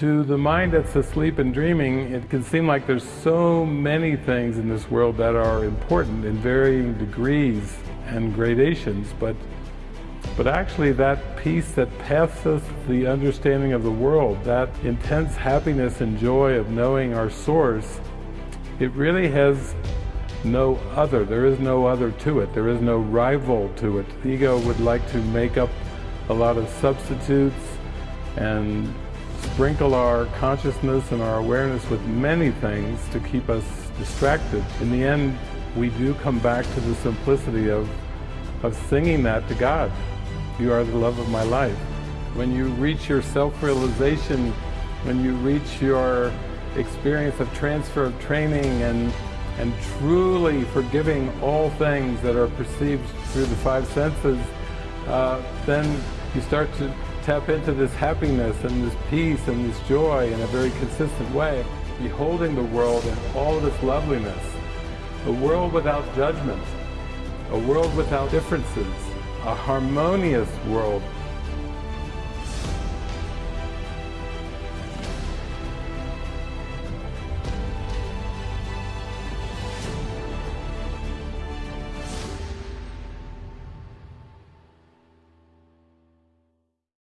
To the mind that's asleep and dreaming, it can seem like there's so many things in this world that are important in varying degrees and gradations, but but actually that peace that passes the understanding of the world, that intense happiness and joy of knowing our source, it really has no other. There is no other to it. There is no rival to it. The ego would like to make up a lot of substitutes and sprinkle our consciousness and our awareness with many things to keep us distracted. In the end, we do come back to the simplicity of, of singing that to God. You are the love of my life. When you reach your self-realization, when you reach your experience of transfer of training and and truly forgiving all things that are perceived through the five senses, uh, then you start to tap into this happiness and this peace and this joy in a very consistent way, beholding the world in all of its loveliness. A world without judgment, a world without differences, a harmonious world